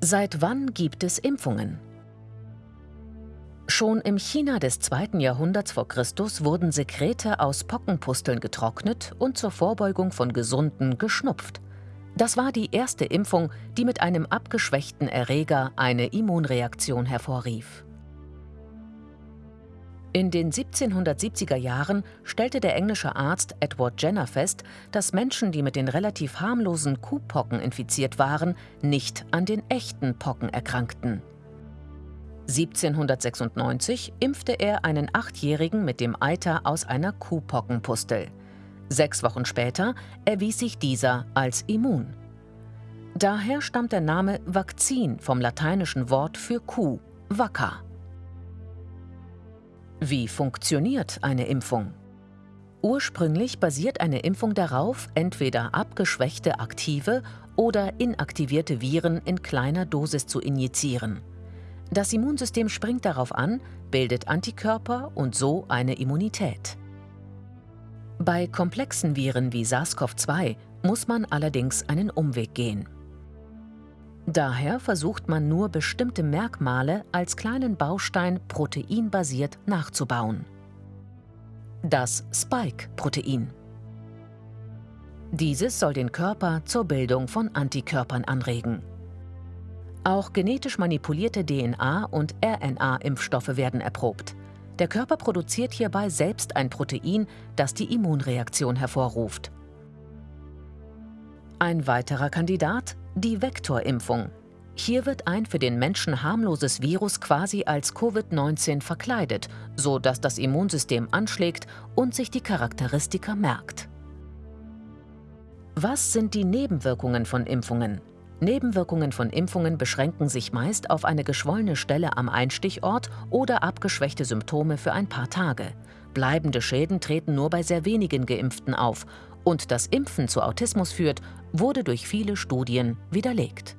Seit wann gibt es Impfungen? Schon im China des 2. Jahrhunderts vor Christus wurden Sekrete aus Pockenpusteln getrocknet und zur Vorbeugung von Gesunden geschnupft. Das war die erste Impfung, die mit einem abgeschwächten Erreger eine Immunreaktion hervorrief. In den 1770er Jahren stellte der englische Arzt Edward Jenner fest, dass Menschen, die mit den relativ harmlosen Kuhpocken infiziert waren, nicht an den echten Pocken erkrankten. 1796 impfte er einen Achtjährigen mit dem Eiter aus einer Kuhpockenpustel. Sechs Wochen später erwies sich dieser als immun. Daher stammt der Name Vakzin vom lateinischen Wort für Kuh, vacca. Wie funktioniert eine Impfung? Ursprünglich basiert eine Impfung darauf, entweder abgeschwächte aktive oder inaktivierte Viren in kleiner Dosis zu injizieren. Das Immunsystem springt darauf an, bildet Antikörper und so eine Immunität. Bei komplexen Viren wie SARS-CoV-2 muss man allerdings einen Umweg gehen. Daher versucht man nur bestimmte Merkmale als kleinen Baustein proteinbasiert nachzubauen. Das Spike-Protein. Dieses soll den Körper zur Bildung von Antikörpern anregen. Auch genetisch manipulierte DNA- und RNA-Impfstoffe werden erprobt. Der Körper produziert hierbei selbst ein Protein, das die Immunreaktion hervorruft. Ein weiterer Kandidat, die Vektorimpfung. Hier wird ein für den Menschen harmloses Virus quasi als Covid-19 verkleidet, so dass das Immunsystem anschlägt und sich die Charakteristika merkt. Was sind die Nebenwirkungen von Impfungen? Nebenwirkungen von Impfungen beschränken sich meist auf eine geschwollene Stelle am Einstichort oder abgeschwächte Symptome für ein paar Tage. Bleibende Schäden treten nur bei sehr wenigen Geimpften auf und dass Impfen zu Autismus führt, wurde durch viele Studien widerlegt.